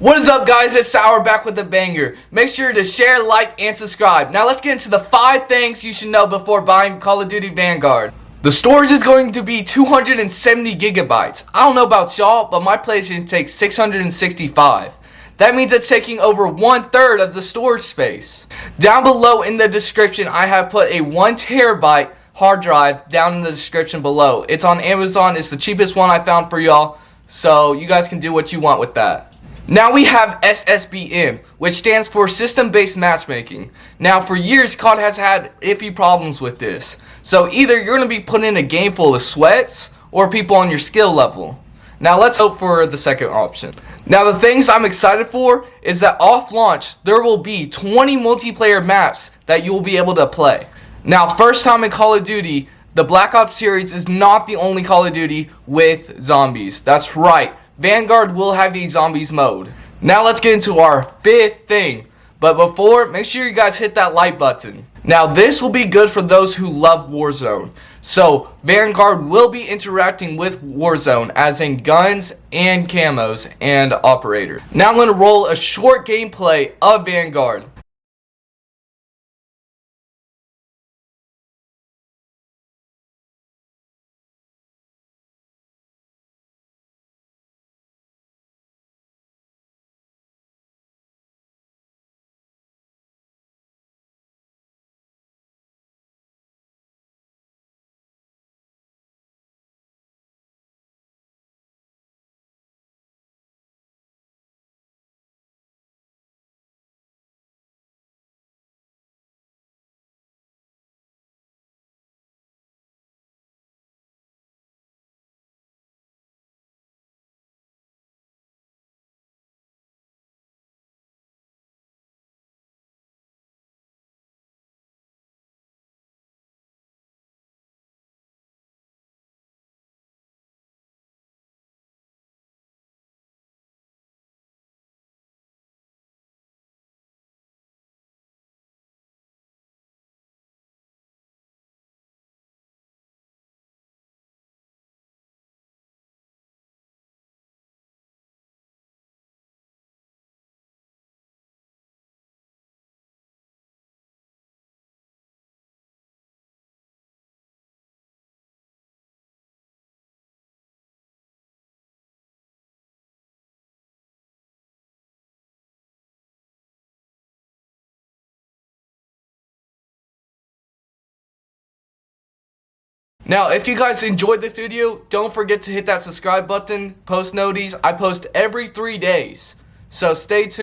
What is up guys, it's Sour back with a banger. Make sure to share, like, and subscribe. Now let's get into the 5 things you should know before buying Call of Duty Vanguard. The storage is going to be 270 gigabytes. I don't know about y'all, but my PlayStation takes 665. That means it's taking over one third of the storage space. Down below in the description, I have put a 1 terabyte hard drive down in the description below. It's on Amazon. It's the cheapest one I found for y'all. So you guys can do what you want with that. Now we have SSBM, which stands for System-Based Matchmaking. Now for years, COD has had iffy problems with this. So either you're going to be put in a game full of sweats, or people on your skill level. Now let's hope for the second option. Now the things I'm excited for is that off launch, there will be 20 multiplayer maps that you will be able to play. Now first time in Call of Duty, the Black Ops series is not the only Call of Duty with zombies. That's right. Vanguard will have a zombies mode. Now let's get into our fifth thing. But before, make sure you guys hit that like button. Now this will be good for those who love Warzone. So Vanguard will be interacting with Warzone as in guns and camos and operator. Now I'm going to roll a short gameplay of Vanguard. Now, if you guys enjoyed this video, don't forget to hit that subscribe button, post noties. I post every three days. So stay tuned.